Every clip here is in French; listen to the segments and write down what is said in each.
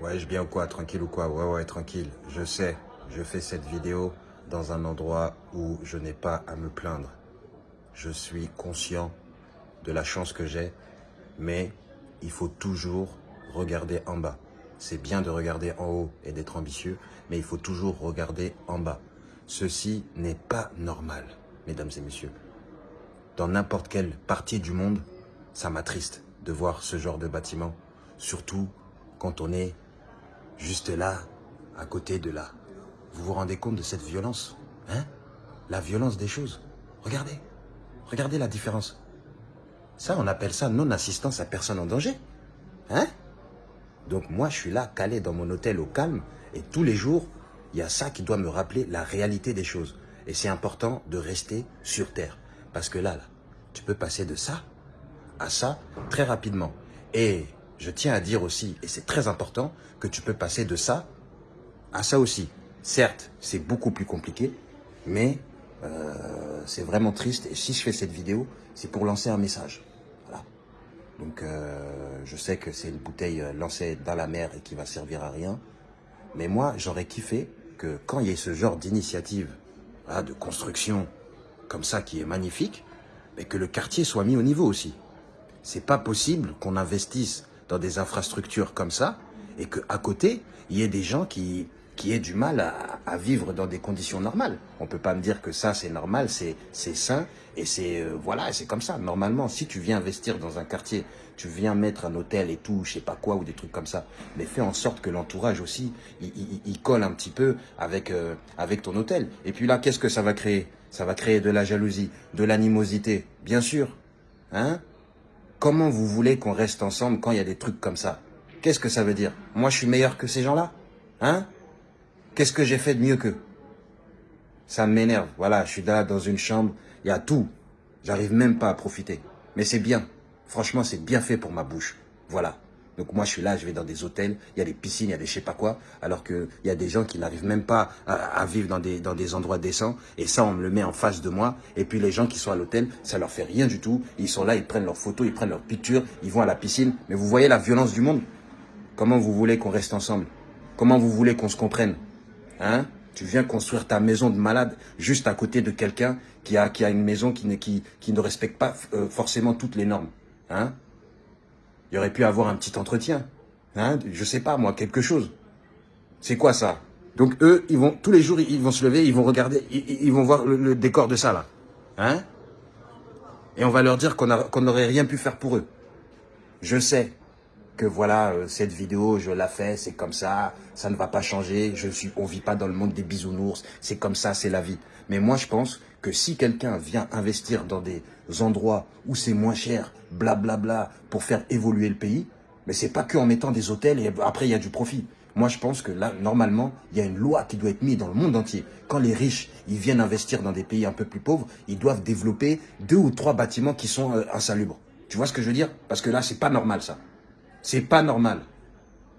Ouais, je bien ou quoi Tranquille ou quoi? Ouais, ouais, tranquille. Je sais, je fais cette vidéo dans un endroit où je n'ai pas à me plaindre. Je suis conscient de la chance que j'ai, mais il faut toujours regarder en bas. C'est bien de regarder en haut et d'être ambitieux, mais il faut toujours regarder en bas. Ceci n'est pas normal, mesdames et messieurs. Dans n'importe quelle partie du monde, ça m'attriste de voir ce genre de bâtiment, surtout quand on est juste là, à côté de là. Vous vous rendez compte de cette violence Hein? La violence des choses. Regardez. Regardez la différence. Ça, on appelle ça non-assistance à personne en danger. Hein? Donc moi, je suis là, calé dans mon hôtel au calme, et tous les jours, il y a ça qui doit me rappeler la réalité des choses. Et c'est important de rester sur Terre. Parce que là, là, tu peux passer de ça à ça très rapidement. Et je tiens à dire aussi, et c'est très important, que tu peux passer de ça à ça aussi. Certes, c'est beaucoup plus compliqué, mais euh, c'est vraiment triste. Et si je fais cette vidéo, c'est pour lancer un message. Voilà. Donc, euh, je sais que c'est une bouteille euh, lancée dans la mer et qui va servir à rien. Mais moi, j'aurais kiffé que quand il y ait ce genre d'initiative de construction comme ça qui est magnifique, mais que le quartier soit mis au niveau aussi. C'est pas possible qu'on investisse dans des infrastructures comme ça et qu'à côté, il y ait des gens qui, qui aient du mal à, vivre dans des conditions normales. On peut pas me dire que ça, c'est normal, c'est sain et c'est euh, voilà, comme ça. Normalement, si tu viens investir dans un quartier, tu viens mettre un hôtel et tout, je sais pas quoi, ou des trucs comme ça, mais fais en sorte que l'entourage aussi, il, colle un petit peu avec, euh, avec ton hôtel. Et puis là, qu'est-ce que ça va créer? Ça va créer de la jalousie, de l'animosité, bien sûr. Hein? Comment vous voulez qu'on reste ensemble quand il y a des trucs comme ça? Qu'est-ce que ça veut dire? Moi, je suis meilleur que ces gens-là? Hein? Qu'est-ce que j'ai fait de mieux qu'eux? Ça m'énerve. Voilà, je suis là dans une chambre, il y a tout. J'arrive même pas à profiter. Mais c'est bien. Franchement, c'est bien fait pour ma bouche. Voilà. Donc moi, je suis là, je vais dans des hôtels, il y a des piscines, il y a des je sais pas quoi, alors qu'il y a des gens qui n'arrivent même pas à, vivre dans des, dans des endroits décents. Et ça, on me le met en face de moi. Et puis les gens qui sont à l'hôtel, ça leur fait rien du tout. Ils sont là, ils prennent leurs photos, ils prennent leurs pictures, ils vont à la piscine. Mais vous voyez la violence du monde? Comment vous voulez qu'on reste ensemble? Comment vous voulez qu'on se comprenne? Hein? Tu viens construire ta maison de malade juste à côté de quelqu'un qui a, qui a une maison qui ne, qui, qui ne respecte pas euh, forcément toutes les normes. Hein? Il aurait pu avoir un petit entretien. Hein Je sais pas, moi, quelque chose. C'est quoi ça? Donc eux, ils vont tous les jours, ils vont se lever, ils vont regarder, ils, vont voir le, décor de ça, là. Hein? Et on va leur dire qu'on n'aurait rien pu faire pour eux. Je sais que voilà, euh, cette vidéo, je la fais, c'est comme ça, ça ne va pas changer, je suis, on vit pas dans le monde des bisounours, c'est comme ça, c'est la vie. Mais moi, je pense que si quelqu'un vient investir dans des endroits où c'est moins cher, blablabla, bla bla, pour faire évoluer le pays, mais c'est pas que en mettant des hôtels et après il y a du profit. Moi, je pense que là, normalement, il y a une loi qui doit être mise dans le monde entier. Quand les riches, ils viennent investir dans des pays un peu plus pauvres, ils doivent développer deux ou trois bâtiments qui sont euh, insalubres. Tu vois ce que je veux dire? Parce que là, c'est pas normal, ça. C'est pas normal.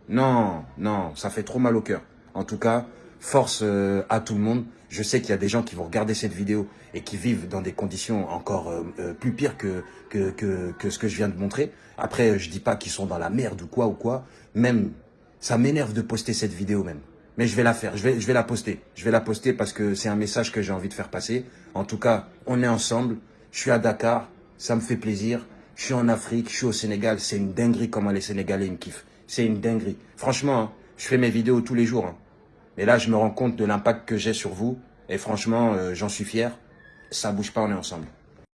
Non, non, ça fait trop mal au cœur. En tout cas, force euh, à tout le monde. Je sais qu'il y a des gens qui vont regarder cette vidéo et qui vivent dans des conditions encore euh, euh, plus pires que que, que, ce que je viens de montrer. Après, je dis pas qu'ils sont dans la merde ou quoi ou quoi. Même, ça m'énerve de poster cette vidéo même. Mais je vais la faire, je vais, je vais la poster. Je vais la poster parce que c'est un message que j'ai envie de faire passer. En tout cas, on est ensemble. Je suis à Dakar, ça me fait plaisir. Je suis en Afrique, je suis au Sénégal. C'est une dinguerie comment les Sénégalais me kiffent. C'est une dinguerie. Franchement, hein, je fais mes vidéos tous les jours. Hein. Mais là, je me rends compte de l'impact que j'ai sur vous. Et franchement, euh, j'en suis fier. Ça bouge pas, on est ensemble.